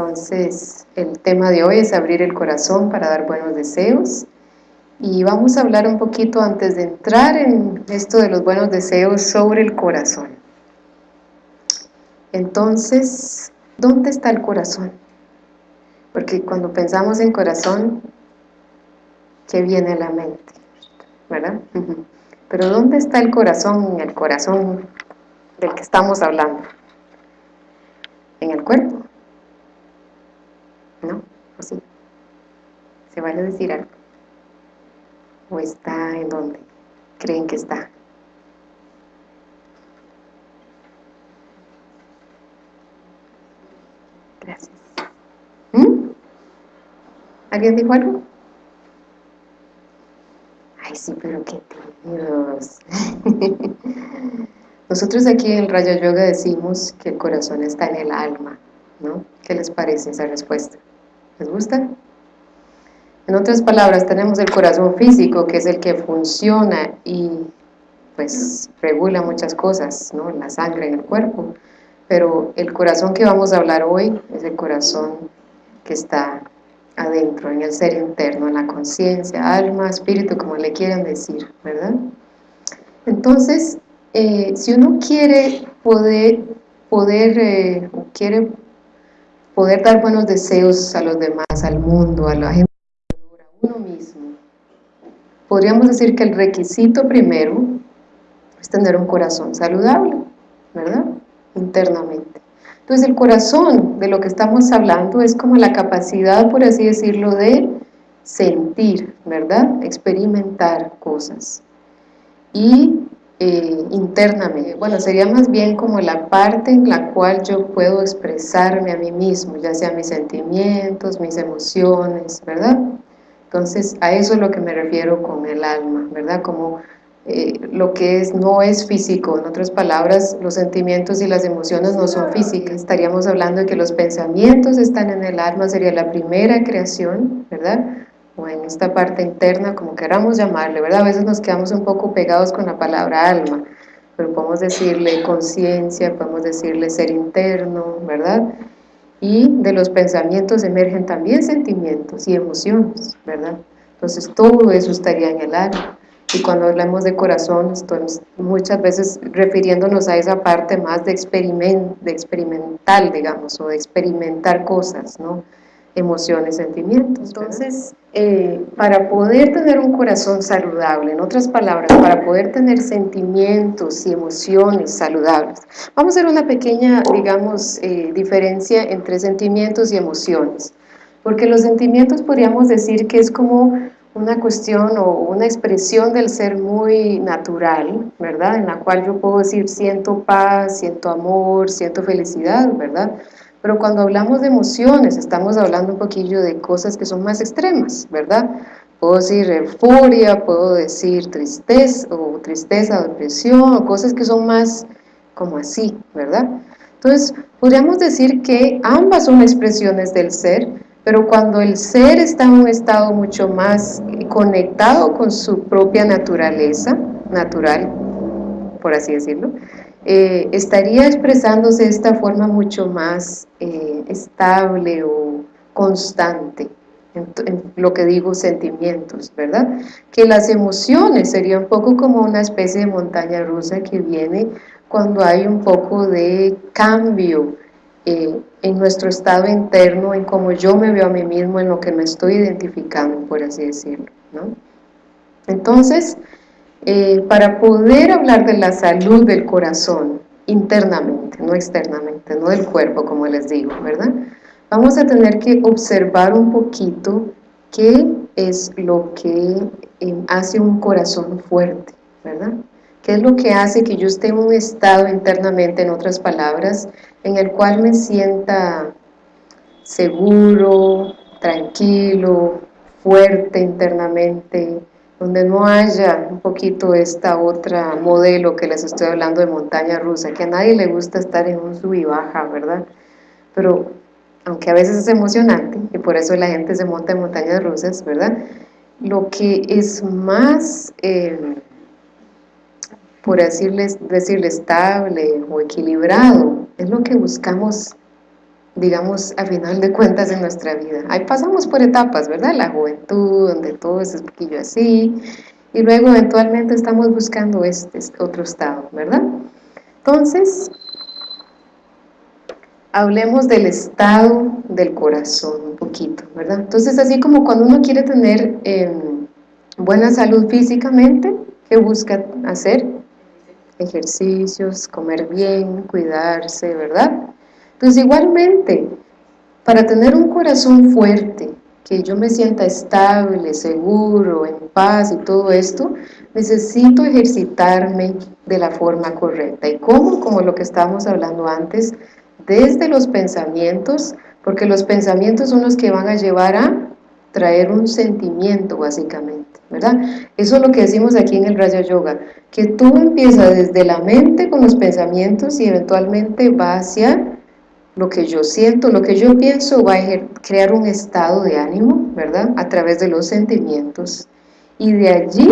Entonces, el tema de hoy es abrir el corazón para dar buenos deseos. Y vamos a hablar un poquito antes de entrar en esto de los buenos deseos sobre el corazón. Entonces, ¿dónde está el corazón? Porque cuando pensamos en corazón, ¿qué viene a la mente? ¿Verdad? Pero ¿dónde está el corazón, el corazón del que estamos hablando? ¿En el cuerpo? ¿O sí? ¿Se vale decir algo? ¿O está en dónde creen que está? Gracias. ¿Mm? ¿Alguien dijo algo? Ay, sí, pero qué tímidos. Nosotros aquí en Rayo Yoga decimos que el corazón está en el alma, ¿no? ¿Qué les parece esa respuesta? ¿Les gusta? En otras palabras, tenemos el corazón físico, que es el que funciona y pues regula muchas cosas, ¿no? La sangre en el cuerpo. Pero el corazón que vamos a hablar hoy es el corazón que está adentro, en el ser interno, en la conciencia, alma, espíritu, como le quieran decir, ¿verdad? Entonces, eh, si uno quiere poder, poder eh, quiere poder dar buenos deseos a los demás, al mundo, a la gente, uno mismo. Podríamos decir que el requisito primero es tener un corazón saludable, ¿verdad? Internamente. Entonces el corazón de lo que estamos hablando es como la capacidad, por así decirlo, de sentir, ¿verdad? Experimentar cosas. Y eh, internamente, bueno, sería más bien como la parte en la cual yo puedo expresarme a mí mismo, ya sea mis sentimientos, mis emociones, ¿verdad? Entonces, a eso es lo que me refiero con el alma, ¿verdad? Como eh, lo que es no es físico, en otras palabras, los sentimientos y las emociones no son físicas. Estaríamos hablando de que los pensamientos están en el alma, sería la primera creación, ¿verdad? O en esta parte interna, como queramos llamarle, ¿verdad? A veces nos quedamos un poco pegados con la palabra alma, pero podemos decirle conciencia, podemos decirle ser interno, ¿verdad? y de los pensamientos emergen también sentimientos y emociones, ¿verdad? Entonces todo eso estaría en el alma. Y cuando hablamos de corazón, estamos muchas veces refiriéndonos a esa parte más de, experiment, de experimental, digamos, o de experimentar cosas, ¿no? Emociones, sentimientos. Entonces, eh, para poder tener un corazón saludable, en otras palabras, para poder tener sentimientos y emociones saludables, vamos a hacer una pequeña, digamos, eh, diferencia entre sentimientos y emociones, porque los sentimientos podríamos decir que es como una cuestión o una expresión del ser muy natural, ¿verdad? En la cual yo puedo decir siento paz, siento amor, siento felicidad, ¿verdad? Pero cuando hablamos de emociones, estamos hablando un poquillo de cosas que son más extremas, ¿verdad? Puedo decir euforia, puedo decir tristeza, o tristeza, depresión, o cosas que son más como así, ¿verdad? Entonces, podríamos decir que ambas son expresiones del ser, pero cuando el ser está en un estado mucho más conectado con su propia naturaleza, natural, por así decirlo, eh, estaría expresándose de esta forma mucho más eh, estable o constante en, lo que digo sentimientos, ¿verdad? Que las emociones sería un poco como una especie de montaña rusa que viene cuando hay un poco de cambio eh, en nuestro estado interno, en cómo yo me veo a mí mismo, en lo que me estoy identificando, por así decirlo, ¿no? Entonces, eh, para poder hablar de la salud del corazón internamente, no externamente, no del cuerpo como les digo, ¿verdad? Vamos a tener que observar un poquito qué es lo que eh, hace un corazón fuerte, ¿verdad? ¿Qué es lo que hace que yo esté en un estado internamente, en otras palabras, en el cual me sienta seguro, tranquilo, fuerte internamente, donde no haya un poquito esta otra modelo que les estoy hablando de montaña rusa, que a nadie le gusta estar en un sub y baja, ¿verdad? Pero aunque a veces es emocionante, y por eso la gente se monta en montañas rusas, ¿verdad? Lo que es más, eh, por decirles, decirle estable o equilibrado, es lo que buscamos digamos, a final de cuentas en nuestra vida. Ahí pasamos por etapas, ¿verdad? La juventud, donde todo es un poquillo así, y luego eventualmente estamos buscando este, este otro estado, ¿verdad? Entonces, hablemos del estado del corazón un poquito, ¿verdad? Entonces, así como cuando uno quiere tener em, buena salud físicamente, ¿qué busca hacer? Ejercicios, comer bien, cuidarse, ¿verdad? Entonces, igualmente, para tener un corazón fuerte, que yo me sienta estable, seguro, en paz y todo esto, necesito ejercitarme de la forma correcta. ¿Y cómo? Como lo que estábamos hablando antes, desde los pensamientos, porque los pensamientos son los que van a llevar a traer un sentimiento básicamente, ¿verdad? Eso es lo que decimos aquí en el Raya Yoga, que todo empieza desde la mente con los pensamientos y eventualmente va hacia lo que yo siento, lo que yo pienso va a crear un estado de ánimo, ¿verdad? A través de los sentimientos y de allí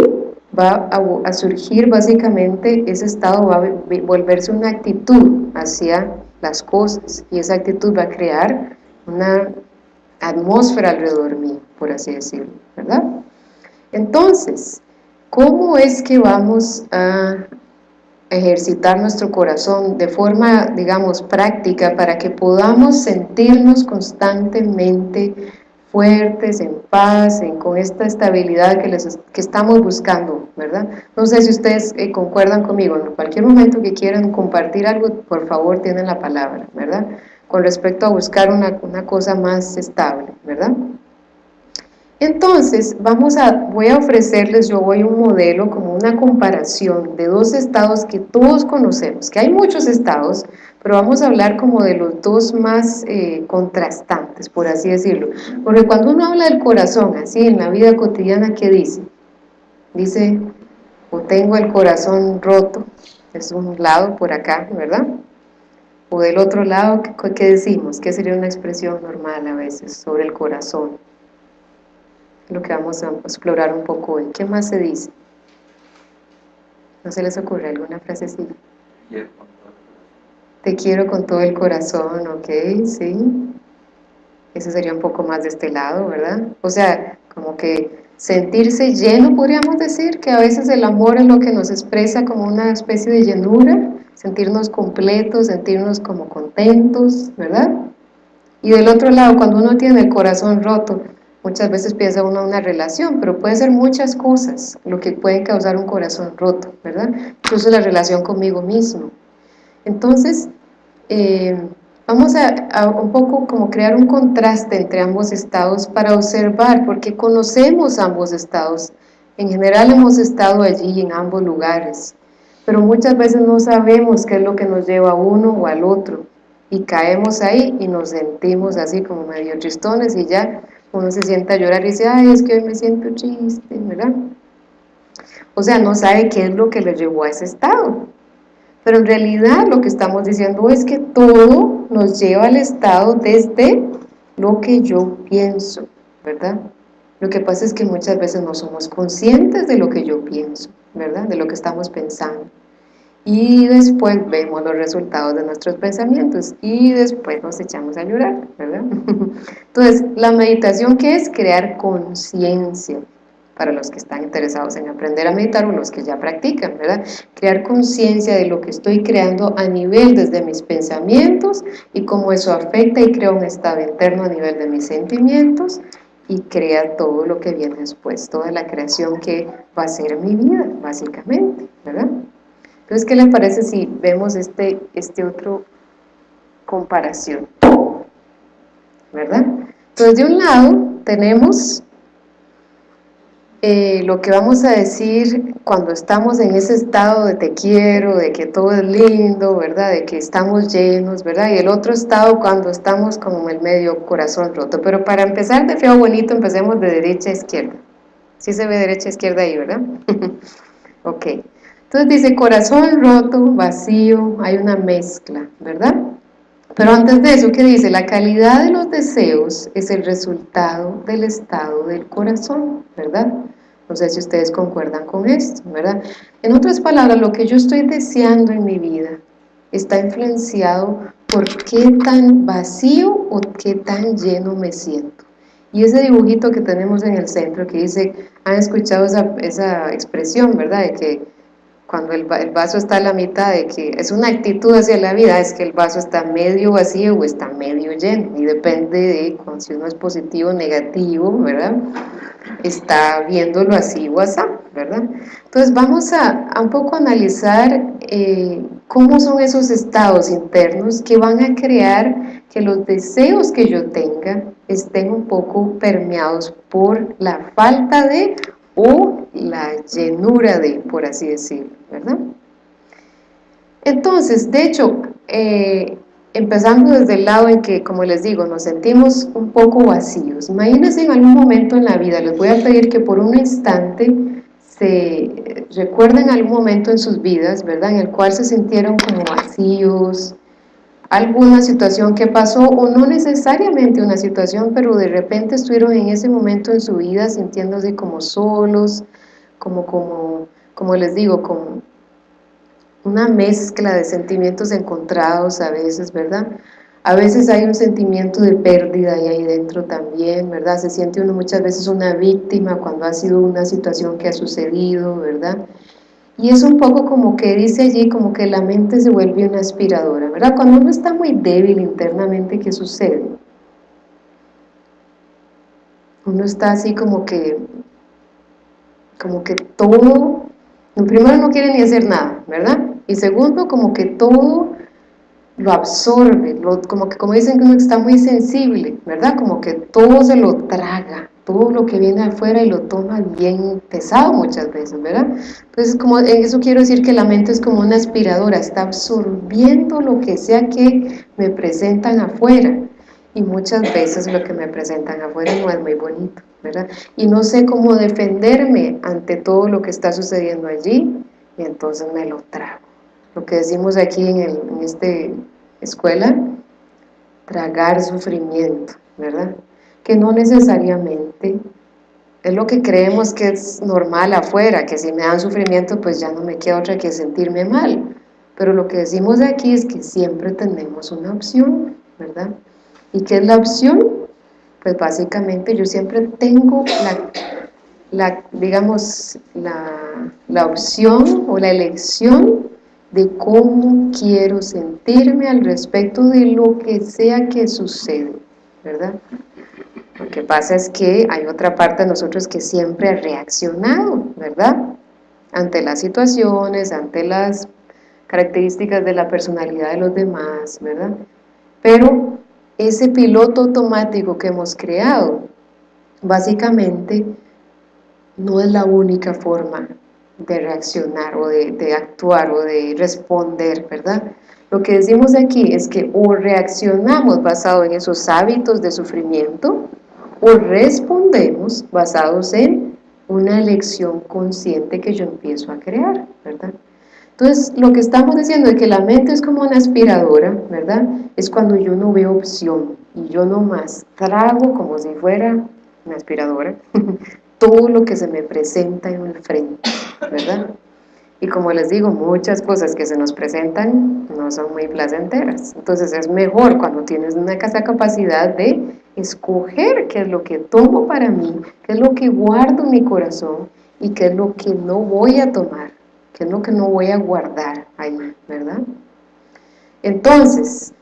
va a, surgir básicamente ese estado, va a volverse una actitud hacia las cosas y esa actitud va a crear una atmósfera alrededor mío, por así decirlo, ¿verdad? Entonces, ¿cómo es que vamos a ejercitar nuestro corazón de forma, digamos, práctica para que podamos sentirnos constantemente fuertes, en paz, con esta estabilidad que, les, que estamos buscando, ¿verdad? No sé si ustedes eh, concuerdan conmigo, en cualquier momento que quieran compartir algo, por favor tienen la palabra, ¿verdad? Con respecto a buscar una, una cosa más estable, ¿verdad? Entonces, vamos a, voy a ofrecerles, yo voy un modelo como una comparación de dos estados que todos conocemos, que hay muchos estados, pero vamos a hablar como de los dos más eh, contrastantes, por así decirlo. Porque cuando uno habla del corazón, así en la vida cotidiana, ¿qué dice? Dice, o tengo el corazón roto, es un lado por acá, ¿verdad? O del otro lado, ¿qué, decimos? ¿Qué sería una expresión normal a veces sobre el corazón? Lo que vamos a explorar un poco hoy. ¿Qué más se dice? ¿No se les ocurre alguna frasecita? Te quiero con todo el corazón, ok, sí. Eso sería un poco más de este lado, ¿verdad? O sea, como que sentirse lleno, podríamos decir, que a veces el amor es lo que nos expresa como una especie de llenura, sentirnos completos, sentirnos como contentos, ¿verdad? Y del otro lado, cuando uno tiene el corazón roto, muchas veces piensa uno una relación, pero puede ser muchas cosas lo que puede causar un corazón roto, ¿verdad? Incluso la relación conmigo mismo. Entonces, eh, vamos a, un poco como crear un contraste entre ambos estados para observar, porque conocemos ambos estados, en general hemos estado allí en ambos lugares, pero muchas veces no sabemos qué es lo que nos lleva a uno o al otro, y caemos ahí y nos sentimos así como medio tristones y ya uno se sienta a llorar y dice, ay, es que hoy me siento triste, ¿verdad? O sea, no sabe qué es lo que le llevó a ese estado. Pero en realidad lo que estamos diciendo es que todo nos lleva al estado desde lo que yo pienso, ¿verdad? Lo que pasa es que muchas veces no somos conscientes de lo que yo pienso, ¿verdad? De lo que estamos pensando. Y después vemos los resultados de nuestros pensamientos y después nos echamos a llorar, ¿verdad? Entonces, la meditación, ¿qué es? Crear conciencia para los que están interesados en aprender a meditar o los que ya practican, ¿verdad? Crear conciencia de lo que estoy creando a nivel desde mis pensamientos y cómo eso afecta y crea un estado interno a nivel de mis sentimientos y crea todo lo que viene después, toda la creación que va a ser mi vida, básicamente, ¿verdad? Entonces, ¿qué les parece si vemos este, este otro comparación? ¿Verdad? Entonces, de un lado tenemos eh, lo que vamos a decir cuando estamos en ese estado de te quiero, de que todo es lindo, ¿verdad? De que estamos llenos, ¿verdad? Y el otro estado cuando estamos como el medio corazón roto. Pero para empezar de feo bonito, empecemos de derecha a izquierda. Sí se ve derecha a izquierda ahí, ¿verdad? ok. Entonces dice corazón roto, vacío, hay una mezcla, ¿verdad? Pero antes de eso, ¿qué dice? La calidad de los deseos es el resultado del estado del corazón, ¿verdad? No sé si ustedes concuerdan con esto, ¿verdad? En otras palabras, lo que yo estoy deseando en mi vida está influenciado por qué tan vacío o qué tan lleno me siento. Y ese dibujito que tenemos en el centro que dice, han escuchado esa, esa expresión, ¿verdad? De que cuando el, vaso está a la mitad, de que es una actitud hacia la vida, es que el vaso está medio vacío o está medio lleno, y depende de si uno es positivo o negativo, ¿verdad? Está viéndolo así o así, ¿verdad? Entonces vamos a, un poco analizar eh, cómo son esos estados internos que van a crear que los deseos que yo tenga estén un poco permeados por la falta de o llenura de, por así decirlo, ¿verdad? Entonces, de hecho, eh, empezando desde el lado en que, como les digo, nos sentimos un poco vacíos. Imagínense en algún momento en la vida, les voy a pedir que por un instante se recuerden algún momento en sus vidas, ¿verdad? En el cual se sintieron como vacíos, alguna situación que pasó o no necesariamente una situación, pero de repente estuvieron en ese momento en su vida sintiéndose como solos, como, como, como les digo, como una mezcla de sentimientos encontrados a veces, ¿verdad? A veces hay un sentimiento de pérdida ahí dentro también, ¿verdad? Se siente uno muchas veces una víctima cuando ha sido una situación que ha sucedido, ¿verdad? Y es un poco como que dice allí, como que la mente se vuelve una aspiradora, ¿verdad? Cuando uno está muy débil internamente, ¿qué sucede? Uno está así como que, como que todo, primero no quiere ni hacer nada, ¿verdad? Y segundo, como que todo lo absorbe, como que como dicen que uno está muy sensible, ¿verdad? Como que todo se lo traga, todo lo que viene afuera y lo toma bien pesado muchas veces, ¿verdad? Entonces, como, en eso quiero decir que la mente es como una aspiradora, está absorbiendo lo que sea que me presentan afuera, y muchas veces lo que me presentan afuera no es muy bonito, ¿verdad? Y no sé cómo defenderme ante todo lo que está sucediendo allí, y entonces me lo trago. Lo que decimos aquí en, el, en esta escuela, tragar sufrimiento, ¿verdad? que no necesariamente es lo que creemos que es normal afuera, que si me dan sufrimiento pues ya no me queda otra que sentirme mal, pero lo que decimos aquí es que siempre tenemos una opción, ¿verdad? ¿Y qué es la opción? Pues básicamente yo siempre tengo la, digamos, la, la opción o la elección de cómo quiero sentirme al respecto de lo que sea que sucede, ¿verdad? Lo que pasa es que hay otra parte de nosotros que siempre ha reaccionado, ¿verdad? Ante las situaciones, ante las características de la personalidad de los demás, ¿verdad? Pero ese piloto automático que hemos creado, básicamente no es la única forma de reaccionar o de, actuar o de responder, ¿verdad? Lo que decimos aquí es que o reaccionamos basado en esos hábitos de sufrimiento o respondemos basados en una elección consciente que yo empiezo a crear, ¿verdad? Entonces, lo que estamos diciendo es que la mente es como una aspiradora, ¿verdad? Es cuando yo no veo opción y yo nomás trago como si fuera una aspiradora todo lo que se me presenta en el frente, ¿verdad? Y como les digo, muchas cosas que se nos presentan no son muy placenteras. Entonces es mejor cuando tienes una casa capacidad de escoger qué es lo que tomo para mí, qué es lo que guardo en mi corazón y qué es lo que no voy a tomar, qué es lo que no voy a guardar ahí, ¿verdad? Entonces,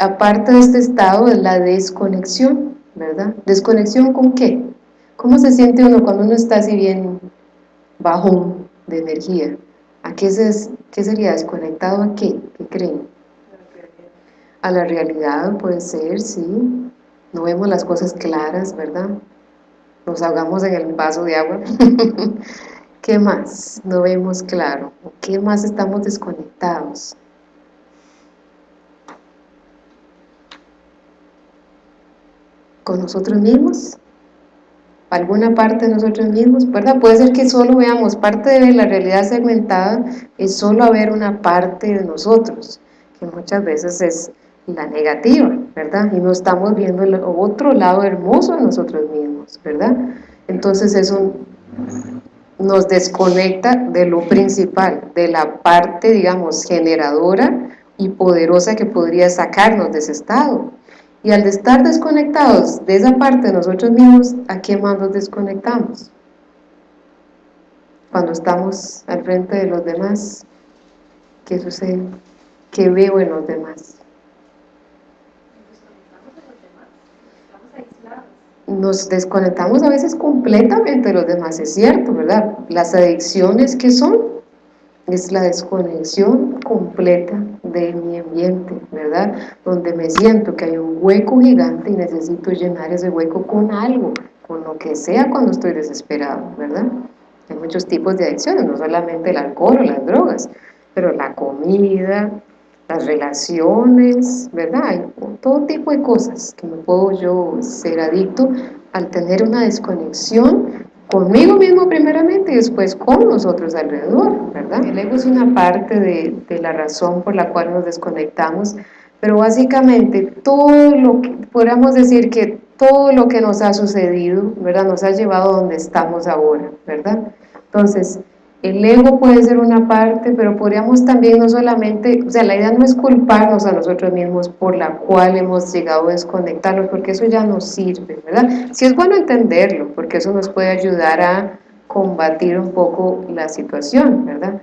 aparte de este estado es la desconexión, ¿verdad? ¿Desconexión con qué? ¿Cómo se siente uno cuando uno está así bien bajón de energía? ¿A qué, qué sería desconectado a qué? ¿Qué creen? A la realidad puede ser, sí. No vemos las cosas claras, ¿verdad? Nos ahogamos en el vaso de agua. ¿Qué más? No vemos claro. ¿Qué más estamos desconectados? ¿Con nosotros mismos? alguna parte de nosotros mismos, ¿verdad? Puede ser que solo veamos parte de la realidad segmentada, es solo haber una parte de nosotros, que muchas veces es la negativa, ¿verdad? Y no estamos viendo otro lado hermoso de nosotros mismos, ¿verdad? Entonces eso nos desconecta de lo principal, de la parte, digamos, generadora y poderosa que podría sacarnos de ese estado. Y al estar desconectados de esa parte de nosotros mismos, ¿a qué más nos desconectamos? Cuando estamos al frente de los demás, ¿qué sucede? ¿Qué veo en los demás? Nos desconectamos a veces completamente de los demás, es cierto, ¿verdad? Las adicciones que son, es la desconexión completa de mi ambiente, ¿verdad? Donde me siento que hay un hueco gigante y necesito llenar ese hueco con algo, con lo que sea cuando estoy desesperado, ¿verdad? Hay muchos tipos de adicciones, no solamente el alcohol o las drogas, pero la comida, las relaciones, ¿verdad? Hay todo tipo de cosas que me puedo yo ser adicto al tener una desconexión conmigo mismo primeramente y después con los otros alrededor, ¿verdad? El ego es una parte de, de la razón por la cual nos desconectamos, pero básicamente todo lo que, podríamos decir que todo lo que nos ha sucedido, ¿verdad? Nos ha llevado a donde estamos ahora, ¿verdad? Entonces, el ego puede ser una parte, pero podríamos también no solamente, o sea, la idea no es culparnos a nosotros mismos por la cual hemos llegado a desconectarnos, porque eso ya no sirve, ¿verdad? Sí es bueno entenderlo, porque eso nos puede ayudar a combatir un poco la situación, ¿verdad?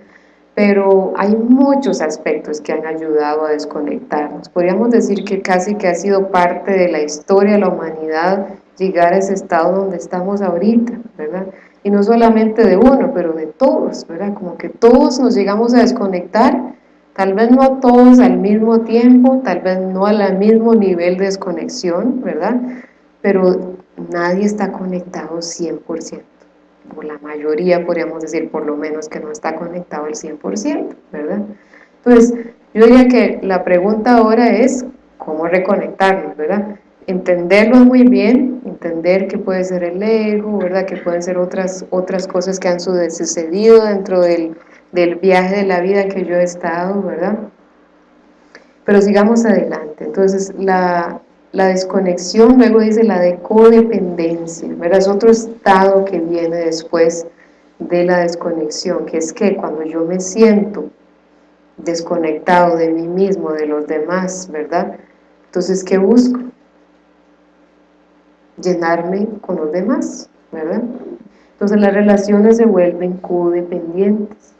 Pero hay muchos aspectos que han ayudado a desconectarnos. Podríamos decir que casi que ha sido parte de la historia de la humanidad llegar a ese estado donde estamos ahorita, ¿verdad? Y no solamente de uno, pero de todos, ¿verdad? Como que todos nos llegamos a desconectar, tal vez no todos al mismo tiempo, tal vez no al mismo nivel de desconexión, ¿verdad? Pero nadie está conectado 100%, o la mayoría podríamos decir por lo menos que no está conectado al 100%, ¿verdad? Entonces, yo diría que la pregunta ahora es, ¿cómo reconectarnos, verdad? Entenderlo muy bien, entender que puede ser el ego, ¿verdad? que pueden ser otras, otras cosas que han sucedido dentro del, del viaje de la vida que yo he estado, ¿verdad? Pero sigamos adelante. Entonces, la, la desconexión, luego dice la de codependencia, ¿verdad? Es otro estado que viene después de la desconexión, que es que cuando yo me siento desconectado de mí mismo, de los demás, ¿verdad? Entonces, ¿qué busco? Llenarme con los demás, ¿verdad? Entonces las relaciones se vuelven codependientes,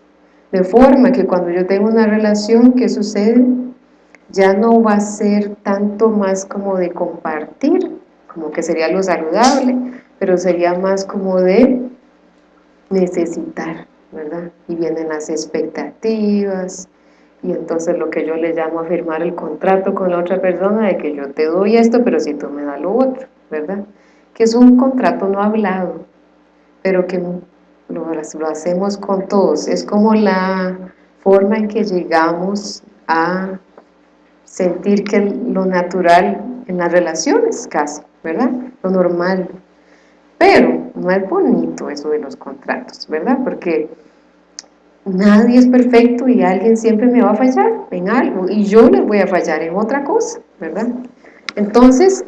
de forma que cuando yo tengo una relación, ¿qué sucede? Ya no va a ser tanto más como de compartir, como que sería lo saludable, pero sería más como de necesitar, ¿verdad? Y vienen las expectativas, y entonces lo que yo le llamo a firmar el contrato con la otra persona de que yo te doy esto, pero si tú me das lo otro. ¿Verdad? Que es un contrato no hablado, pero que lo, hacemos con todos. Es como la forma en que llegamos a sentir que lo natural en las relaciones casi, ¿verdad? Lo normal. Pero no es bonito eso de los contratos, ¿verdad? Porque nadie es perfecto y alguien siempre me va a fallar en algo y yo les voy a fallar en otra cosa, ¿verdad? Entonces,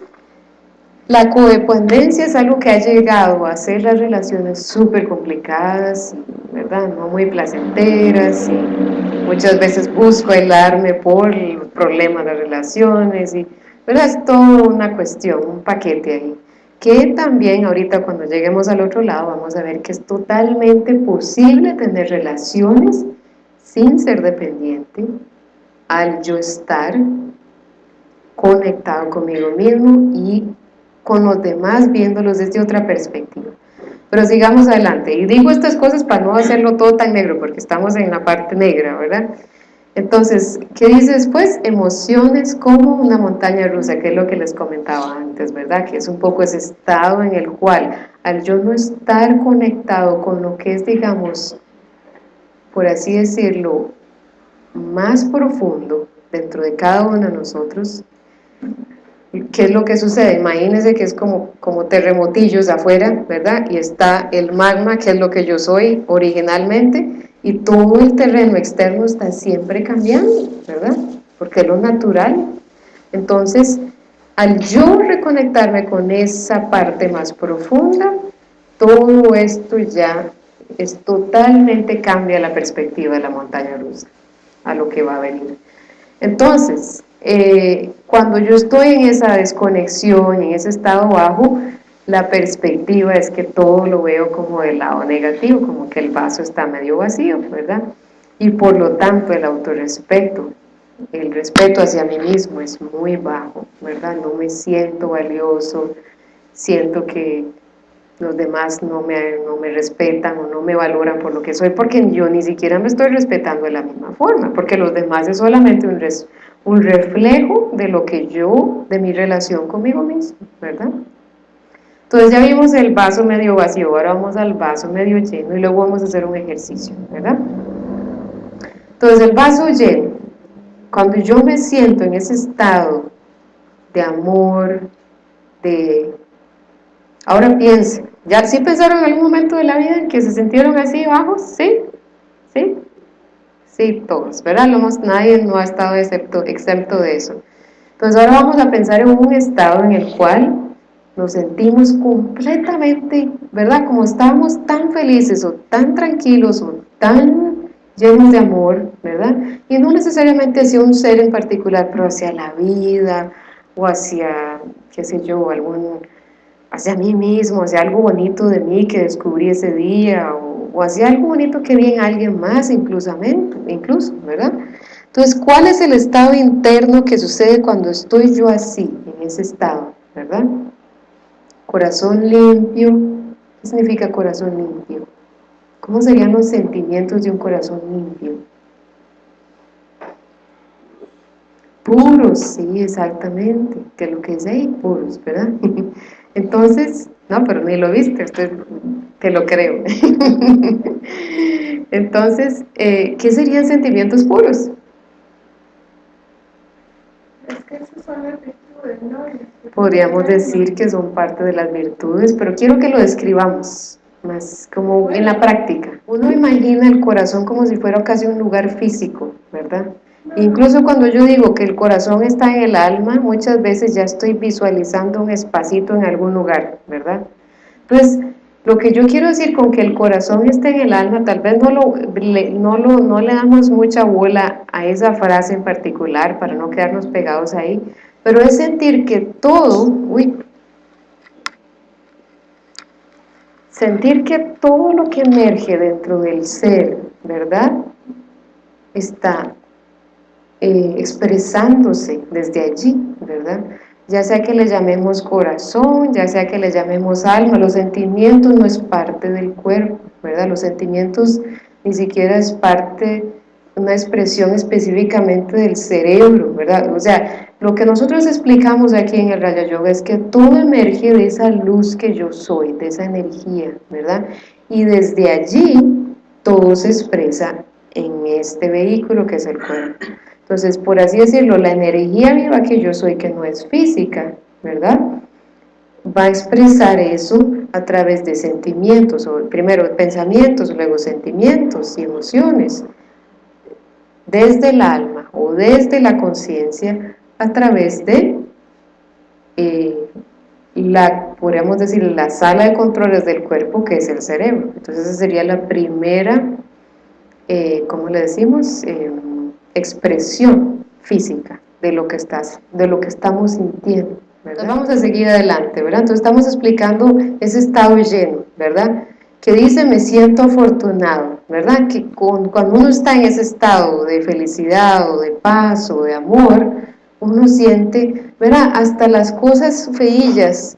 la codependencia es algo que ha llegado a hacer las relaciones súper complicadas, ¿verdad? No muy placenteras, y muchas veces busco aislarme por el problema de relaciones, y, ¿verdad? Es toda una cuestión, un paquete ahí, que también ahorita cuando lleguemos al otro lado vamos a ver que es totalmente posible tener relaciones sin ser dependiente, al yo estar conectado conmigo mismo y con los demás viéndolos desde otra perspectiva. Pero sigamos adelante. Y digo estas cosas para no hacerlo todo tan negro, porque estamos en la parte negra, ¿verdad? Entonces, ¿qué dice después? Emociones como una montaña rusa, que es lo que les comentaba antes, ¿verdad? Que es un poco ese estado en el cual, al yo no estar conectado con lo que es, digamos, por así decirlo, más profundo dentro de cada uno de nosotros, ¿Qué es lo que sucede? Imagínense que es como, como terremotillos afuera, ¿verdad? Y está el magma, que es lo que yo soy originalmente, y todo el terreno externo está siempre cambiando, ¿verdad? Porque es lo natural. Entonces, al yo reconectarme con esa parte más profunda, todo esto ya es totalmente cambia la perspectiva de la montaña rusa, a lo que va a venir. Entonces, eh, cuando yo estoy en esa desconexión, en ese estado bajo, la perspectiva es que todo lo veo como del lado negativo, como que el vaso está medio vacío, ¿verdad? Y por lo tanto el autorrespeto, el respeto hacia mí mismo es muy bajo, ¿verdad? No me siento valioso, siento que los demás no me, no me respetan o no me valoran por lo que soy, porque yo ni siquiera me estoy respetando de la misma forma, porque los demás es solamente un, un reflejo de lo que yo, de mi relación conmigo mismo, ¿verdad? Entonces ya vimos el vaso medio vacío, ahora vamos al vaso medio lleno y luego vamos a hacer un ejercicio, ¿verdad? Entonces el vaso lleno, cuando yo me siento en ese estado de amor, de... Ahora piensen, ¿Ya sí pensaron en algún momento de la vida en que se sintieron así bajos? ¿Sí? ¿Sí? Sí, todos, ¿verdad? nadie no ha estado excepto, excepto de eso. Entonces ahora vamos a pensar en un estado en el cual nos sentimos completamente, ¿verdad? Como estábamos tan felices o tan tranquilos o tan llenos de amor, ¿verdad? Y no necesariamente hacia un ser en particular, pero hacia la vida o hacia, qué sé yo, algún hacia mí mismo, hacia algo bonito de mí que descubrí ese día, o, hacia algo bonito que vi en alguien más incluso, ¿verdad? Entonces, ¿cuál es el estado interno que sucede cuando estoy yo así, en ese estado, verdad? Corazón limpio, ¿qué significa corazón limpio? ¿Cómo serían los sentimientos de un corazón limpio? Puros, sí, exactamente, que lo que es ahí, puros, ¿verdad? Entonces, no, pero ni lo viste, usted te lo creo. Entonces, eh, ¿qué serían sentimientos puros? Es que esos son las virtudes, ¿no? Podríamos decir que son parte de las virtudes, pero quiero que lo describamos más como en la práctica. Uno imagina el corazón como si fuera casi un lugar físico, ¿verdad? Incluso cuando yo digo que el corazón está en el alma, muchas veces ya estoy visualizando un espacito en algún lugar, ¿verdad? Entonces, lo que yo quiero decir con que el corazón esté en el alma, tal vez no, lo, le, no, lo, no le damos mucha bola a esa frase en particular para no quedarnos pegados ahí, pero es sentir que todo, uy, sentir que todo lo que emerge dentro del ser, ¿verdad? Está eh, expresándose desde allí, ¿verdad? Ya sea que le llamemos corazón, ya sea que le llamemos alma, los sentimientos no es parte del cuerpo, ¿verdad? Los sentimientos ni siquiera es parte, una expresión específicamente del cerebro, ¿verdad? O sea, lo que nosotros explicamos aquí en el Raya Yoga es que todo emerge de esa luz que yo soy, de esa energía, ¿verdad? Y desde allí todo se expresa en este vehículo que es el cuerpo. Entonces, por así decirlo, la energía viva que yo soy, que no es física, ¿verdad? Va a expresar eso a través de sentimientos, o primero pensamientos, luego sentimientos y emociones, desde el alma o desde la conciencia, a través de eh, la, podríamos decir, la sala de controles del cuerpo, que es el cerebro. Entonces, esa sería la primera, eh, ¿cómo le decimos?, eh, expresión física de lo que estás, de lo que estamos sintiendo. ¿verdad? vamos a seguir adelante, ¿verdad? Entonces estamos explicando ese estado lleno, ¿verdad? Que dice, me siento afortunado, ¿verdad? Que cuando uno está en ese estado de felicidad o de paz o de amor, uno siente, ¿verdad? Hasta las cosas feillas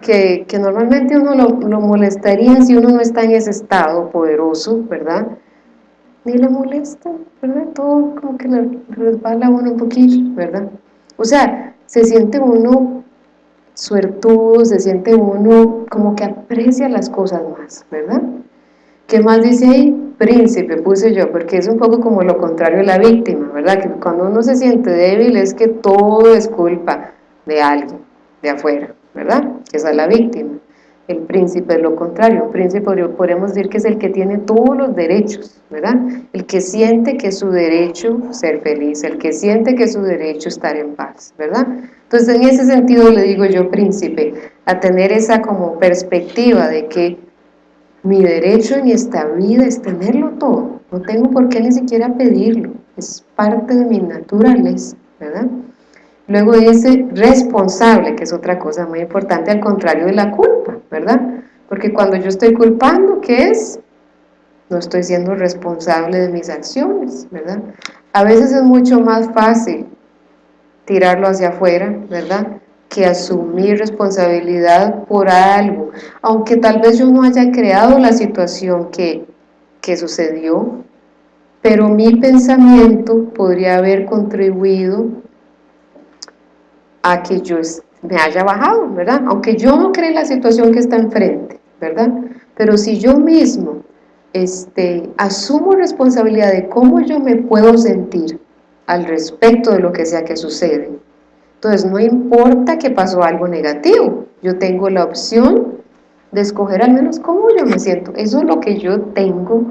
que, que normalmente uno lo, lo molestaría si uno no está en ese estado poderoso, ¿verdad? Ni le molesta, ¿verdad? Todo como que le resbala a uno un poquillo, ¿verdad? O sea, se siente uno suertudo, se siente uno como que aprecia las cosas más, ¿verdad? ¿Qué más dice ahí? Príncipe, puse yo, porque es un poco como lo contrario de la víctima, ¿verdad? Que cuando uno se siente débil es que todo es culpa de alguien, de afuera, ¿verdad? Esa es la víctima. El príncipe es lo contrario, un príncipe podemos decir que es el que tiene todos los derechos, ¿verdad? El que siente que es su derecho ser feliz, el que siente que es su derecho estar en paz, ¿verdad? Entonces en ese sentido le digo yo príncipe, a tener esa como perspectiva de que mi derecho en esta vida es tenerlo todo, no tengo por qué ni siquiera pedirlo, es parte de mi naturaleza, ¿verdad? Luego dice responsable, que es otra cosa muy importante, al contrario de la culpa, ¿verdad? Porque cuando yo estoy culpando, ¿qué es? No estoy siendo responsable de mis acciones, ¿verdad? A veces es mucho más fácil tirarlo hacia afuera, ¿verdad? Que asumir responsabilidad por algo, aunque tal vez yo no haya creado la situación que, que sucedió, pero mi pensamiento podría haber contribuido a que yo me haya bajado, ¿verdad? Aunque yo no cree la situación que está enfrente, ¿verdad? Pero si yo mismo este, asumo responsabilidad de cómo yo me puedo sentir al respecto de lo que sea que sucede, entonces no importa que pasó algo negativo, yo tengo la opción de escoger al menos cómo yo me siento, eso es lo que yo tengo,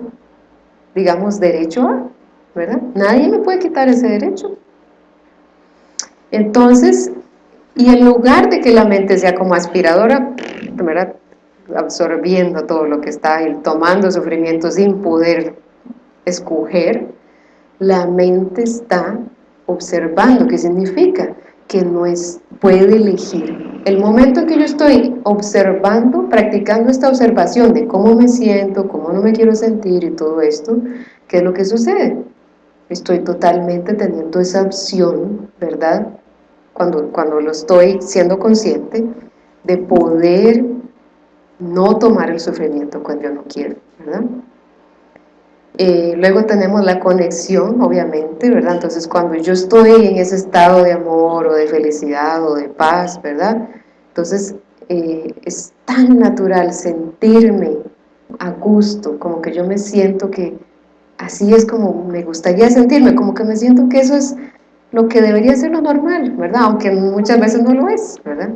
digamos, derecho a, ¿verdad? Nadie me puede quitar ese derecho. Entonces, y en lugar de que la mente sea como aspiradora, absorbiendo todo lo que está ahí, tomando sufrimiento sin poder escoger, la mente está observando, ¿qué significa? Que no es, puede elegir. El momento en que yo estoy observando, practicando esta observación de cómo me siento, cómo no me quiero sentir y todo esto, ¿qué es lo que sucede? Estoy totalmente teniendo esa opción, ¿verdad? Cuando, cuando lo estoy siendo consciente, de poder no tomar el sufrimiento cuando yo no quiero, ¿verdad? Eh, luego tenemos la conexión, obviamente, ¿verdad? Entonces, cuando yo estoy en ese estado de amor o de felicidad o de paz, ¿verdad? Entonces, eh, es tan natural sentirme a gusto, como que yo me siento que así es como me gustaría sentirme, como que me siento que eso es lo que debería ser lo normal, ¿verdad? Aunque muchas veces no lo es, ¿verdad?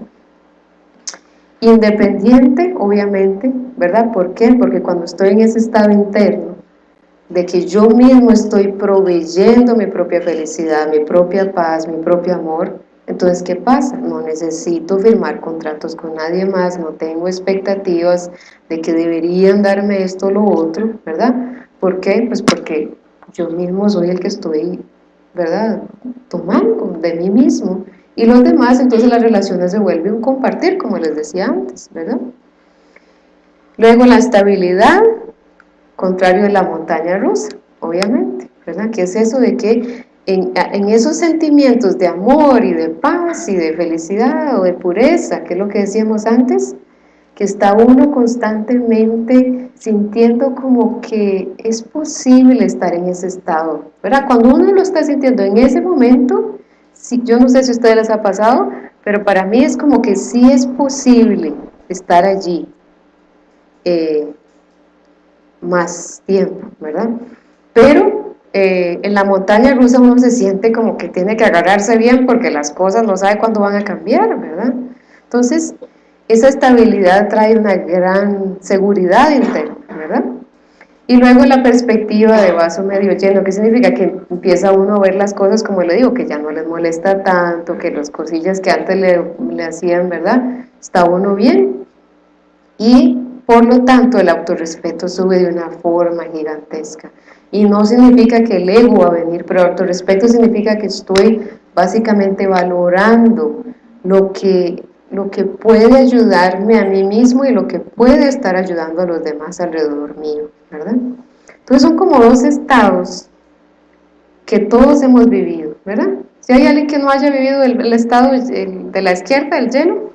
Independiente, obviamente, ¿verdad? ¿Por qué? Porque cuando estoy en ese estado interno, de que yo mismo estoy proveyendo mi propia felicidad, mi propia paz, mi propio amor, entonces, ¿qué pasa? No necesito firmar contratos con nadie más, no tengo expectativas de que deberían darme esto o lo otro, ¿verdad? ¿Por qué? Pues porque yo mismo soy el que estoy ¿verdad? Tomando de mí mismo. Y los demás, entonces las relaciones se vuelven un compartir, como les decía antes, ¿verdad? Luego la estabilidad, contrario de la montaña rusa, obviamente, ¿verdad? ¿Qué es eso de que en, en, esos sentimientos de amor y de paz y de felicidad o de pureza, que es lo que decíamos antes, que está uno constantemente sintiendo como que es posible estar en ese estado, ¿verdad? Cuando uno lo está sintiendo en ese momento, si, yo no sé si a ustedes les ha pasado, pero para mí es como que sí es posible estar allí eh, más tiempo, ¿verdad? Pero eh, en la montaña rusa uno se siente como que tiene que agarrarse bien porque las cosas no sabe cuándo van a cambiar, ¿verdad? Entonces, esa estabilidad trae una gran seguridad interna, ¿verdad? Y luego la perspectiva de vaso medio lleno, ¿qué significa? Que empieza uno a ver las cosas como le digo, que ya no les molesta tanto, que las cosillas que antes le, le hacían, ¿verdad? Está uno bien. Y por lo tanto el autorrespeto sube de una forma gigantesca. Y no significa que el ego va a venir, pero autorrespeto significa que estoy básicamente valorando lo que lo que puede ayudarme a mí mismo y lo que puede estar ayudando a los demás alrededor mío, ¿verdad? Entonces son como dos estados que todos hemos vivido, ¿verdad? Si hay alguien que no haya vivido el, estado de la izquierda, el lleno,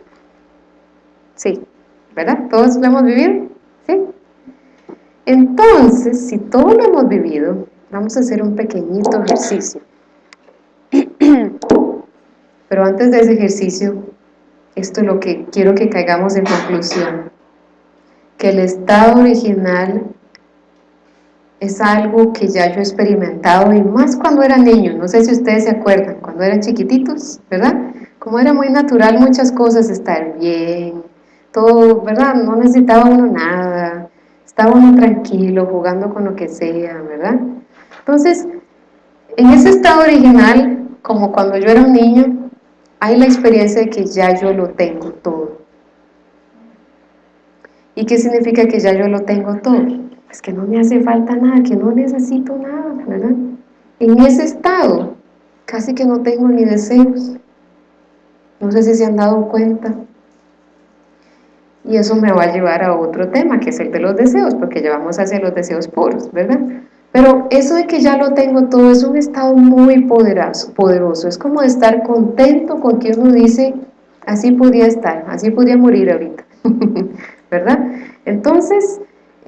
sí, ¿verdad? Todos lo hemos vivido, ¿sí? Entonces, si todos lo hemos vivido, vamos a hacer un pequeñito ejercicio. Pero antes de ese ejercicio, esto es lo que quiero que caigamos en conclusión, que el estado original es algo que ya yo he experimentado y más cuando era niño, no sé si ustedes se acuerdan, cuando eran chiquititos, ¿verdad? Como era muy natural muchas cosas, estar bien, todo, ¿verdad? No necesitaba uno nada, estaba uno tranquilo, jugando con lo que sea, ¿verdad? Entonces, en ese estado original, como cuando yo era un niño, hay la experiencia de que ya yo lo tengo todo. ¿Y qué significa que ya yo lo tengo todo? Pues que no me hace falta nada, que no necesito nada, ¿verdad? en ese estado casi que no tengo ni deseos. No sé si se han dado cuenta. Y eso me va a llevar a otro tema, que es el de los deseos, porque llevamos hacia los deseos puros, ¿verdad? Pero eso de que ya lo tengo todo es un estado muy poderoso, es como estar contento con que uno dice, así podría estar, así podría morir ahorita, ¿verdad? Entonces,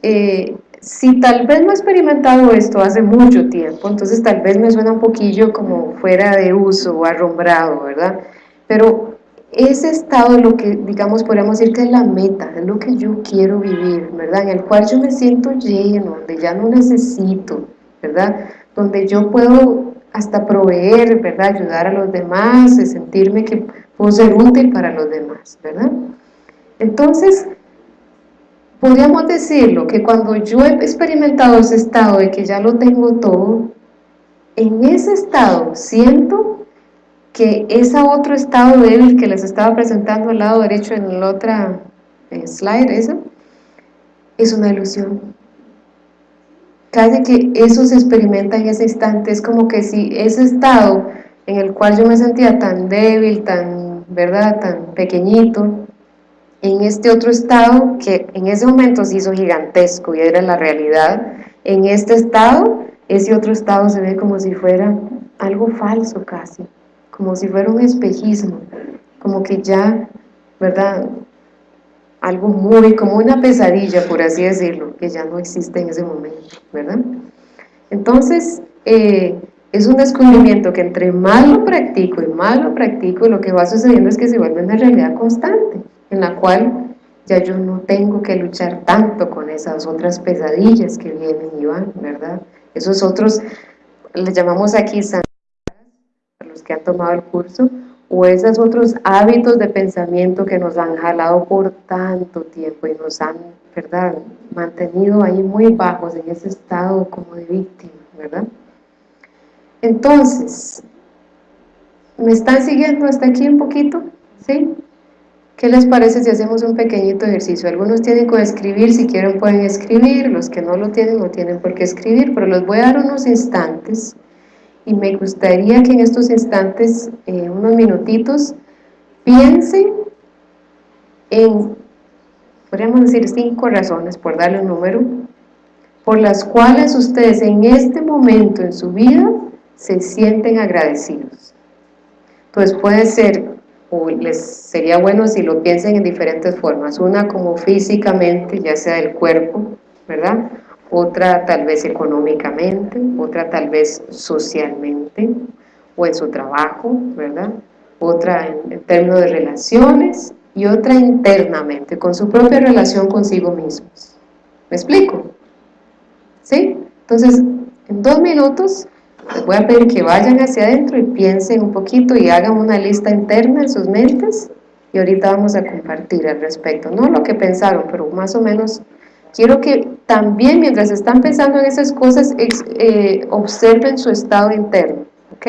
eh, si tal vez no he experimentado esto hace mucho tiempo, entonces tal vez me suena un poquillo como fuera de uso o arrombrado, ¿verdad? Pero ese estado lo que, digamos, podríamos decir que es la meta, es lo que yo quiero vivir, ¿verdad? En el cual yo me siento lleno, donde ya no necesito, ¿verdad? Donde yo puedo hasta proveer, ¿verdad? Ayudar a los demás, sentirme que puedo ser útil para los demás, ¿verdad? Entonces, podríamos decirlo, que cuando yo he experimentado ese estado de que ya lo tengo todo, en ese estado siento que ese otro estado débil que les estaba presentando al lado derecho en la otra eh, slide, esa, es una ilusión. Casi que eso se experimenta en ese instante, es como que si ese estado en el cual yo me sentía tan débil, tan, ¿verdad?, tan pequeñito, en este otro estado que en ese momento se hizo gigantesco y era la realidad, en este estado, ese otro estado se ve como si fuera algo falso casi, como si fuera un espejismo, como que ya, ¿verdad? Algo muy, como una pesadilla, por así decirlo, que ya no existe en ese momento, ¿verdad? Entonces, eh, es un descubrimiento que entre más lo practico y más lo practico, lo que va sucediendo es que se vuelve una realidad constante, en la cual ya yo no tengo que luchar tanto con esas otras pesadillas que vienen y van, ¿verdad? Esos otros, les llamamos aquí que han tomado el curso, o esos otros hábitos de pensamiento que nos han jalado por tanto tiempo y nos han, ¿verdad?, mantenido ahí muy bajos en ese estado como de víctima, ¿verdad? Entonces, ¿me están siguiendo hasta aquí un poquito? ¿Sí? ¿Qué les parece si hacemos un pequeñito ejercicio? Algunos tienen que escribir, si quieren pueden escribir, los que no lo tienen no tienen por qué escribir, pero les voy a dar unos instantes y me gustaría que en estos instantes, eh, unos minutitos, piensen en, podríamos decir, cinco razones, por darle un número, por las cuales ustedes en este momento en su vida se sienten agradecidos. Entonces puede ser, o les sería bueno si lo piensen en diferentes formas, una como físicamente, ya sea del cuerpo, ¿verdad?, otra tal vez económicamente, otra tal vez socialmente o en su trabajo, ¿verdad? Otra en, términos de relaciones y otra internamente, con su propia relación consigo mismos. ¿Me explico? ¿Sí? Entonces, en dos minutos les voy a pedir que vayan hacia adentro y piensen un poquito y hagan una lista interna en sus mentes y ahorita vamos a compartir al respecto, no lo que pensaron, pero más o menos quiero que también mientras están pensando en esas cosas, eh, observen su estado interno, ¿ok?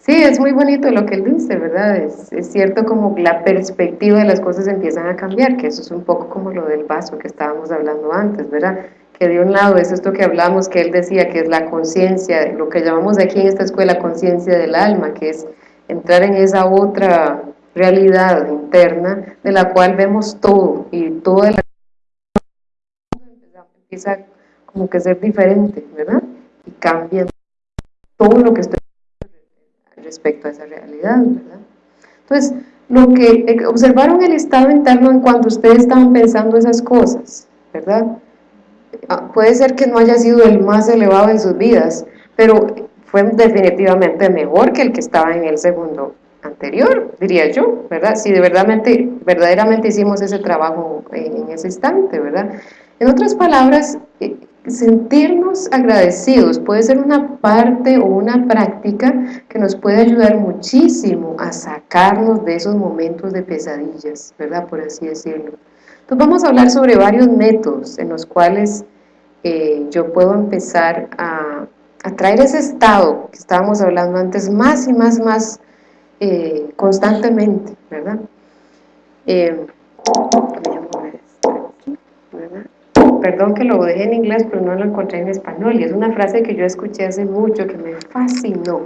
Sí, es muy bonito lo que él dice, ¿verdad? Es, es, cierto como la perspectiva de las cosas empiezan a cambiar, que eso es un poco como lo del vaso que estábamos hablando antes, ¿verdad? Que de un lado es esto que hablamos, que él decía que es la conciencia, lo que llamamos aquí en esta escuela conciencia del alma, que es entrar en esa otra realidad interna de la cual vemos todo y todo el empieza como que a ser diferente, ¿verdad? Y cambia todo lo que estoy respecto a esa realidad, ¿verdad? Entonces, lo que eh, observaron el estado interno en cuanto ustedes estaban pensando esas cosas, ¿verdad? Ah, puede ser que no haya sido el más elevado en sus vidas, pero fue definitivamente mejor que el que estaba en el segundo anterior, diría yo, ¿verdad? Si de verdaderamente, verdaderamente hicimos ese trabajo en ese instante, ¿verdad? En otras palabras, eh, sentirnos agradecidos puede ser una parte o una práctica que nos puede ayudar muchísimo a sacarnos de esos momentos de pesadillas, ¿verdad? Por así decirlo. Entonces vamos a hablar sobre varios métodos en los cuales eh, yo puedo empezar a traer ese estado que estábamos hablando antes más y más, más eh, constantemente, ¿verdad? Eh, yo, perdón que lo dejé en inglés, pero no lo encontré en español, y es una frase que yo escuché hace mucho, que me fascinó,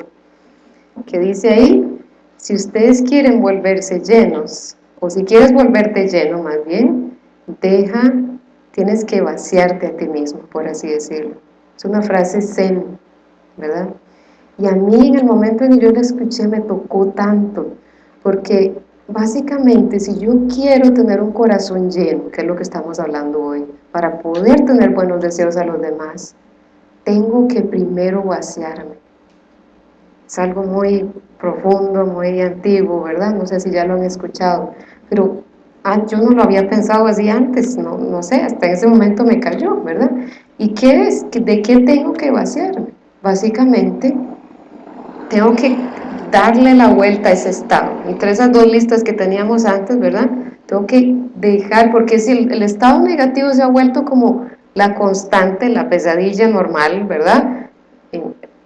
que dice ahí, si ustedes quieren volverse llenos, o si quieres volverte lleno más bien, deja, tienes que vaciarte a ti mismo, por así decirlo. Es una frase zen, ¿verdad? Y a mí en el momento en que yo la escuché me tocó tanto, porque básicamente si yo quiero tener un corazón lleno, que es lo que estamos hablando hoy, para poder tener buenos deseos a los demás, tengo que primero vaciarme. Es algo muy profundo, muy antiguo, ¿verdad? No sé si ya lo han escuchado, pero ah, yo no lo había pensado así antes, no, no sé, hasta ese momento me cayó, ¿verdad? ¿Y qué es? ¿De qué tengo que vaciarme? Básicamente, tengo que darle la vuelta a ese estado. Entre esas dos listas que teníamos antes, ¿verdad? Tengo que dejar, porque si el, estado negativo se ha vuelto como la constante, la pesadilla normal, ¿verdad?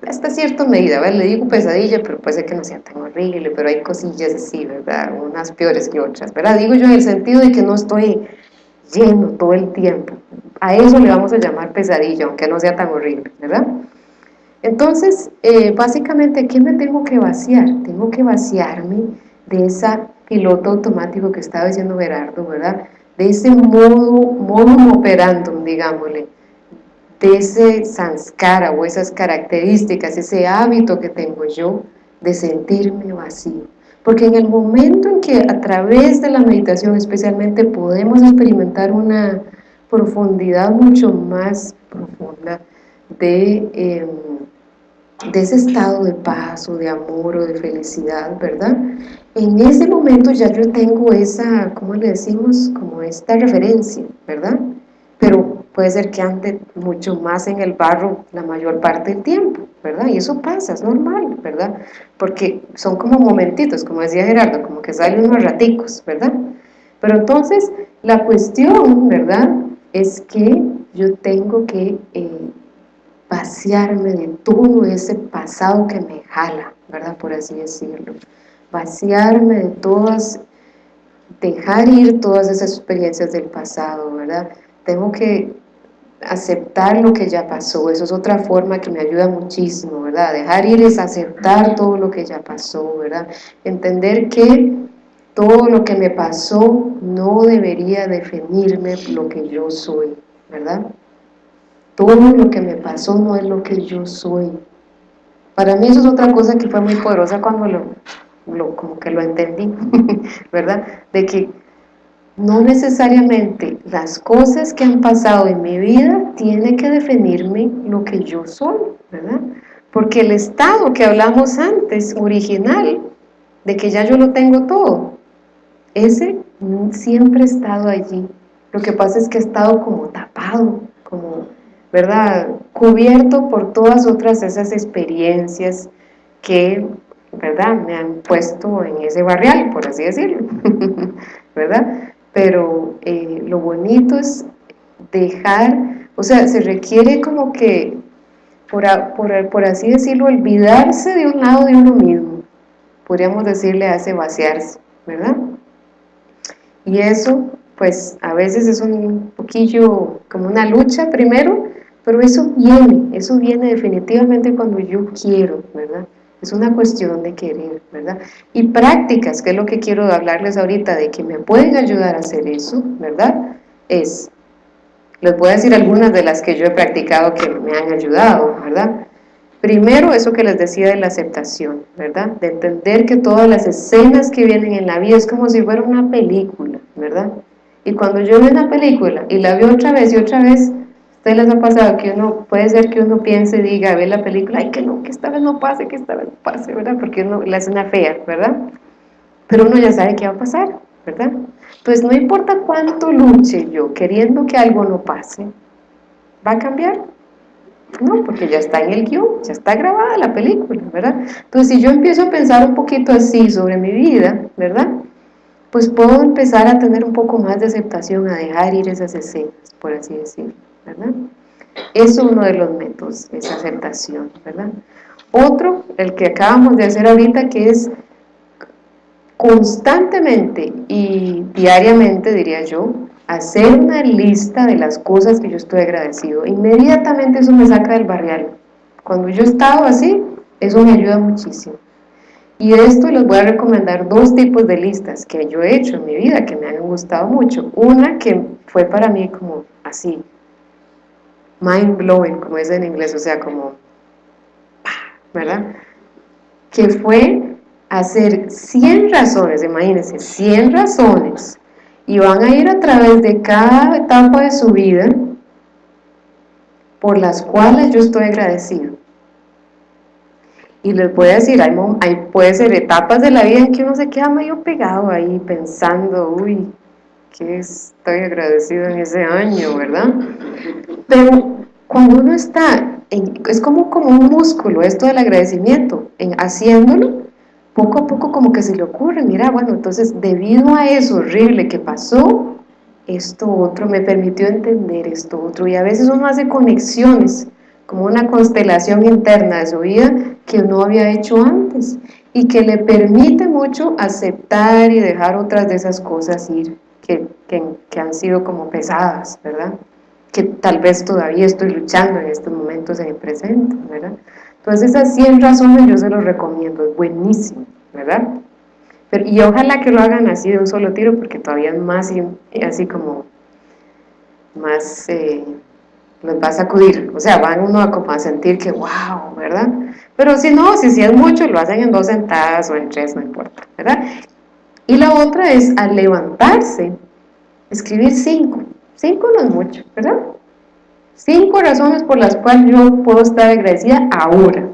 hasta cierta medida, ¿verdad? le digo pesadilla, pero puede ser que no sea tan horrible, pero hay cosillas así, ¿verdad? Unas peores que otras, ¿verdad? Digo yo en el sentido de que no estoy lleno todo el tiempo. A eso le vamos a llamar pesadilla, aunque no sea tan horrible, ¿verdad? Entonces, eh, básicamente, ¿qué me tengo que vaciar? Tengo que vaciarme de esa piloto automático que estaba diciendo Gerardo, ¿verdad? De ese modo, modo operandum, digámosle, de ese sanskara o esas características, ese hábito que tengo yo de sentirme vacío. Porque en el momento en que a través de la meditación especialmente podemos experimentar una profundidad mucho más profunda de... Em, de ese estado de paz o de amor o de felicidad, ¿verdad? En ese momento ya yo tengo esa, ¿cómo le decimos? Como esta referencia, ¿verdad? Pero puede ser que ande mucho más en el barro la mayor parte del tiempo, ¿verdad? Y eso pasa, es normal, ¿verdad? Porque son como momentitos, como decía Gerardo, como que salen unos raticos, ¿verdad? Pero entonces, la cuestión, ¿verdad? Es que yo tengo que... Eh, vaciarme de todo ese pasado que me jala, ¿verdad? Por así decirlo. Vaciarme de todas, dejar ir todas esas experiencias del pasado, ¿verdad? Tengo que aceptar lo que ya pasó, eso es otra forma que me ayuda muchísimo, ¿verdad? Dejar ir es aceptar todo lo que ya pasó, ¿verdad? Entender que todo lo que me pasó no debería definirme lo que yo soy, ¿verdad? Todo lo que me pasó no es lo que yo soy. Para mí eso es otra cosa que fue muy poderosa cuando lo, como que lo entendí, ¿verdad? De que no necesariamente las cosas que han pasado en mi vida tienen que definirme lo que yo soy, ¿verdad? Porque el estado que hablamos antes, original, de que ya yo lo tengo todo, ese siempre ha estado allí. Lo que pasa es que ha estado como tapado, ¿verdad? Cubierto por todas otras esas experiencias que, ¿verdad? Me han puesto en ese barrial, por así decirlo, ¿verdad? Pero eh, lo bonito es dejar, o sea, se requiere como que, por, por, por así decirlo, olvidarse de un lado de uno mismo, podríamos decirle hace vaciarse, ¿verdad? Y eso, pues, a veces es un poquillo como una lucha primero, pero eso viene, eso viene definitivamente cuando yo quiero, ¿verdad? Es una cuestión de querer, ¿verdad? Y prácticas, que es lo que quiero hablarles ahorita, de que me pueden ayudar a hacer eso, ¿verdad? Es, les voy a decir algunas de las que yo he practicado que me han ayudado, ¿verdad? Primero, eso que les decía de la aceptación, ¿verdad? De entender que todas las escenas que vienen en la vida es como si fuera una película, ¿verdad? Y cuando yo veo una película y la veo otra vez y otra vez, ustedes les ha pasado que uno, puede ser que uno piense y diga, ve la película, ay que no, que esta vez no pase, que esta vez no pase, ¿verdad? Porque uno la hace una fea, ¿verdad? Pero uno ya sabe qué va a pasar, ¿verdad? Pues no importa cuánto luche yo queriendo que algo no pase, ¿va a cambiar? No, porque ya está en el guion, ya está grabada la película, ¿verdad? Entonces si yo empiezo a pensar un poquito así sobre mi vida, ¿verdad? Pues puedo empezar a tener un poco más de aceptación, a dejar ir esas escenas, por así decirlo. ¿Verdad? Es uno de los métodos, esa aceptación, ¿verdad? Otro, el que acabamos de hacer ahorita, que es constantemente y diariamente, diría yo, hacer una lista de las cosas que yo estoy agradecido. Inmediatamente eso me saca del barrial. Cuando yo he estado así, eso me ayuda muchísimo. Y de esto les voy a recomendar dos tipos de listas que yo he hecho en mi vida, que me han gustado mucho. Una que fue para mí como así, mind blowing, como es en inglés, o sea, como, ¿verdad? Que fue hacer 100 razones, imagínense, 100 razones y van a ir a través de cada etapa de su vida por las cuales yo estoy agradecido. Y les voy a decir, hay, hay, puede ser etapas de la vida en que uno se queda medio pegado ahí pensando, uy, estoy agradecido en ese año, ¿verdad? Pero cuando uno está, es como, como un músculo esto del agradecimiento, en haciéndolo, poco a poco como que se le ocurre, mira, bueno, entonces debido a eso horrible que pasó, esto otro me permitió entender esto otro, y a veces uno hace conexiones, como una constelación interna de su vida que no había hecho antes, y que le permite mucho aceptar y dejar otras de esas cosas ir, que, que, que han sido como pesadas, ¿verdad? Que tal vez todavía estoy luchando en estos momentos en el presente, ¿verdad? Entonces esas 100 razones yo se los recomiendo, es buenísimo, ¿verdad? y ojalá que lo hagan así de un solo tiro porque todavía es más así como más eh, los va a sacudir, o sea, van uno a, como a sentir que wow, ¿verdad? Pero si no, si, si es mucho, lo hacen en dos sentadas o en tres, no importa, ¿verdad? Y la otra es al levantarse, escribir cinco, cinco no es mucho, ¿verdad? Cinco razones por las cuales yo puedo estar agradecida ahora,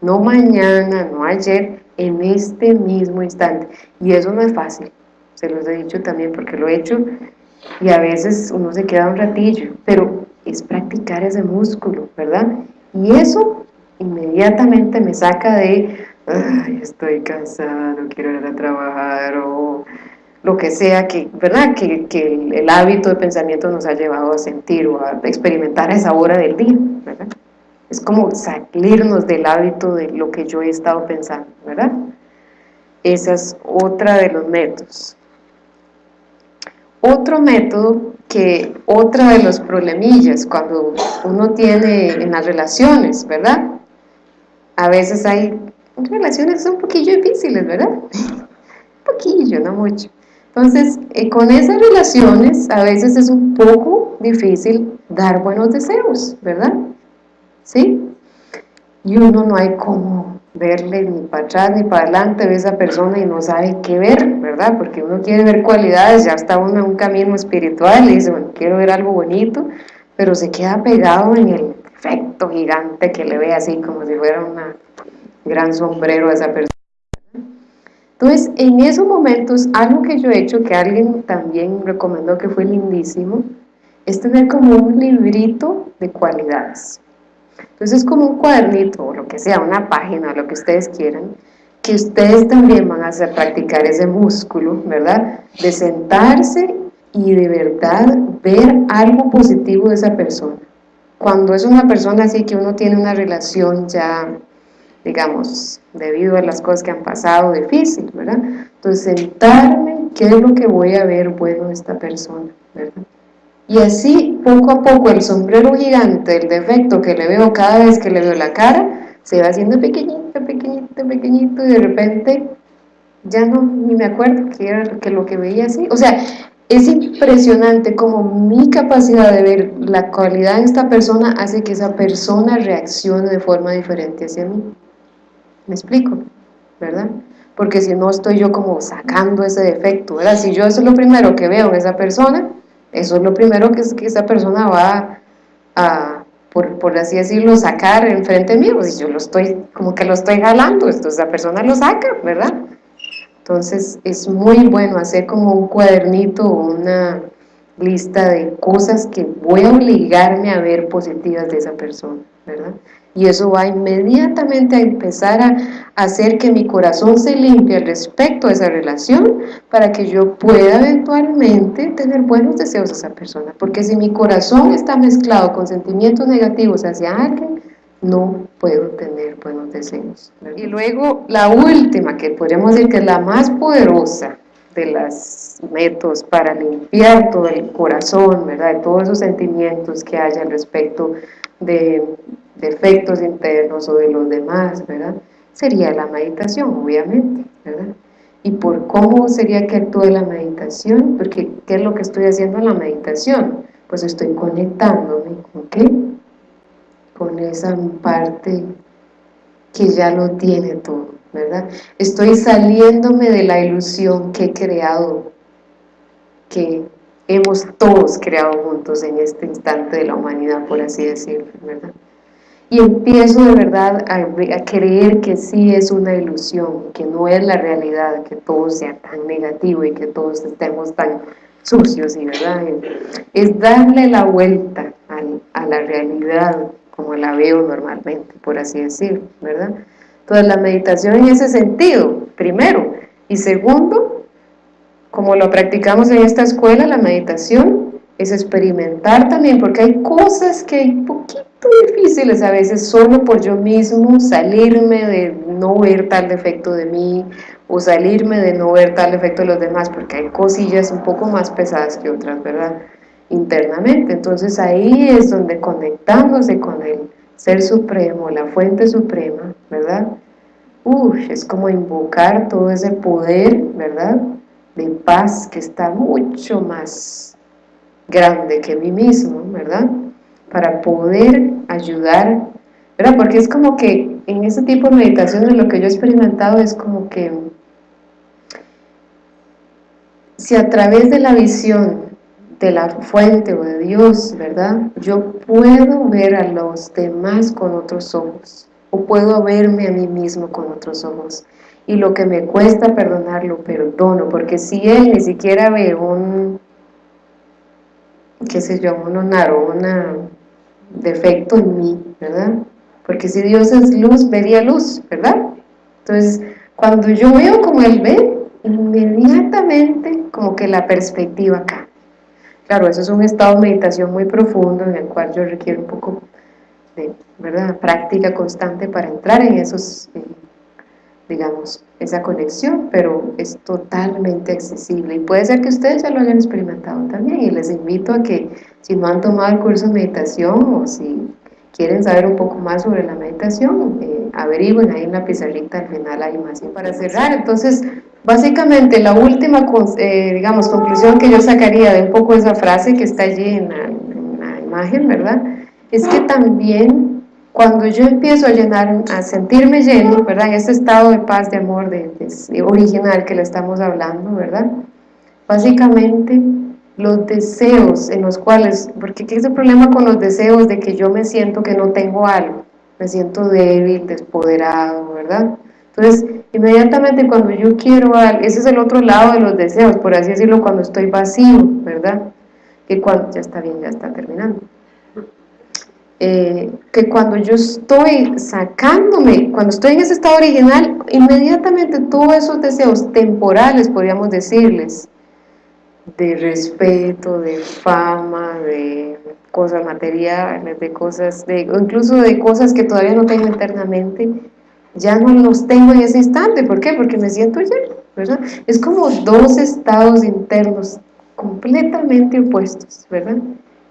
no mañana, no ayer, en este mismo instante. Y eso no es fácil, se los he dicho también porque lo he hecho y a veces uno se queda un ratillo, pero es practicar ese músculo, ¿verdad? Y eso inmediatamente me saca de, ay, estoy cansada, no quiero ir a trabajar, o lo que sea que, ¿verdad? Que, el, hábito de pensamiento nos ha llevado a sentir o a experimentar esa hora del día, ¿verdad? Es como salirnos del hábito de lo que yo he estado pensando, ¿verdad? Esa es otra de los métodos. Otro método que, otra de los problemillas cuando uno tiene en las relaciones, ¿verdad? A veces hay relaciones son un poquillo difíciles, ¿verdad? un poquillo, no mucho. Entonces, eh, con esas relaciones a veces es un poco difícil dar buenos deseos, ¿verdad? ¿Sí? Y uno no hay como verle ni para atrás ni para adelante, a esa persona y no sabe qué ver, ¿verdad? Porque uno quiere ver cualidades, ya está uno en un camino espiritual y dice, bueno, quiero ver algo bonito, pero se queda pegado en el efecto gigante que le ve así como si fuera un gran sombrero a esa persona. Entonces, en esos momentos, algo que yo he hecho, que alguien también recomendó que fue lindísimo, es tener como un librito de cualidades. Entonces, es como un cuadernito, o lo que sea, una página, lo que ustedes quieran, que ustedes también van a hacer practicar ese músculo, ¿verdad? De sentarse y de verdad ver algo positivo de esa persona. Cuando es una persona así que uno tiene una relación ya digamos, debido a las cosas que han pasado, difícil, ¿verdad? Entonces, sentarme, ¿qué es lo que voy a ver bueno de esta persona, ¿verdad? Y así, poco a poco, el sombrero gigante, el defecto que le veo cada vez que le veo la cara, se va haciendo pequeñito, pequeñito, pequeñito, y de repente ya no, ni me acuerdo que era que lo que veía así. O sea, es impresionante como mi capacidad de ver la cualidad de esta persona hace que esa persona reaccione de forma diferente hacia mí. ¿Me explico? ¿Verdad? Porque si no estoy yo como sacando ese defecto, ¿verdad? Si yo eso es lo primero que veo en esa persona, eso es lo primero que, es que esa persona va a, por, por, así decirlo, sacar enfrente mío, si yo lo estoy, como que lo estoy jalando, entonces esa persona lo saca, ¿verdad? Entonces es muy bueno hacer como un cuadernito o una lista de cosas que voy a obligarme a ver positivas de esa persona, ¿verdad? Y eso va inmediatamente a empezar a hacer que mi corazón se limpie respecto a esa relación para que yo pueda eventualmente tener buenos deseos a esa persona, porque si mi corazón está mezclado con sentimientos negativos hacia alguien, no puedo tener buenos deseos. Y luego la última, que podríamos decir que es la más poderosa, de los métodos para limpiar todo el corazón, ¿verdad? De todos esos sentimientos que haya al respecto de defectos internos o de los demás, ¿verdad? Sería la meditación, obviamente, ¿verdad? ¿Y por cómo sería que actúe la meditación? Porque, ¿qué es lo que estoy haciendo en la meditación? Pues estoy conectándome, ¿con qué? Con esa parte que ya lo tiene todo, ¿verdad? Estoy saliéndome de la ilusión que he creado, que hemos todos creado juntos en este instante de la humanidad, por así decirlo, ¿verdad? Y empiezo de verdad a, creer que sí es una ilusión, que no es la realidad, que todo sea tan negativo y que todos estemos tan sucios y verdad, es darle la vuelta a la realidad como la veo normalmente, por así decirlo, ¿verdad? Entonces la meditación en ese sentido, primero, y segundo, como lo practicamos en esta escuela, la meditación es experimentar también, porque hay cosas que hay poquito difíciles a veces solo por yo mismo salirme de no ver tal defecto de mí o salirme de no ver tal defecto de los demás, porque hay cosillas un poco más pesadas que otras, ¿verdad? Internamente, entonces ahí es donde conectándose con el Ser Supremo, la Fuente Suprema, ¿verdad? Uf, es como invocar todo ese poder, ¿verdad? De paz que está mucho más grande que mí mismo, ¿verdad? Para poder ayudar, ¿verdad? Porque es como que en ese tipo de meditaciones lo que yo he experimentado es como que si a través de la visión de la fuente o de Dios, ¿verdad? Yo puedo ver a los demás con otros ojos, o puedo verme a mí mismo con otros ojos, y lo que me cuesta perdonarlo, perdono, porque si Él ni siquiera ve un, qué sé yo, un un defecto en mí, ¿verdad? Porque si Dios es luz, vería luz, ¿verdad? Entonces, cuando yo veo como Él ve, inmediatamente como que la perspectiva acá. Claro, eso es un estado de meditación muy profundo en el cual yo requiero un poco de ¿verdad? práctica constante para entrar en esos digamos, esa conexión, pero es totalmente accesible y puede ser que ustedes ya lo hayan experimentado también y les invito a que si no han tomado el curso de meditación o si quieren saber un poco más sobre la meditación, eh, averigüen ahí en la pizarrita, al final hay más. Y para cerrar, entonces, básicamente la última, eh, digamos, conclusión que yo sacaría de un poco esa frase que está allí en la imagen, ¿verdad? Es que también cuando yo empiezo a llenar, a sentirme lleno, ¿verdad? En ese estado de paz, de amor, de, original que le estamos hablando, ¿verdad? Básicamente, los deseos en los cuales, porque ¿qué es el problema con los deseos? De que yo me siento que no tengo algo, me siento débil, despoderado, ¿verdad? Entonces, inmediatamente cuando yo quiero algo, ese es el otro lado de los deseos, por así decirlo, cuando estoy vacío, ¿verdad? Que cuando, ya está bien, ya está terminando eh, que cuando yo estoy sacándome, cuando estoy en ese estado original, inmediatamente todos esos deseos temporales, podríamos decirles, de respeto, de fama, de cosas materiales, de cosas, de, incluso de cosas que todavía no tengo internamente, ya no los tengo en ese instante. ¿Por qué? Porque me siento lleno, ¿verdad? Es como dos estados internos completamente opuestos, ¿verdad?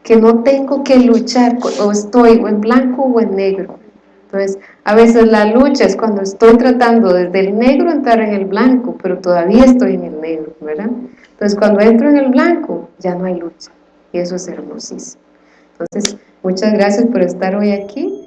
Que no tengo que luchar, o estoy o en blanco o en negro. Entonces, a veces la lucha es cuando estoy tratando desde el negro entrar en el blanco, pero todavía estoy en el negro, ¿verdad? Entonces, cuando entro en el blanco, ya no hay lucha, y eso es hermosísimo. Entonces, muchas gracias por estar hoy aquí.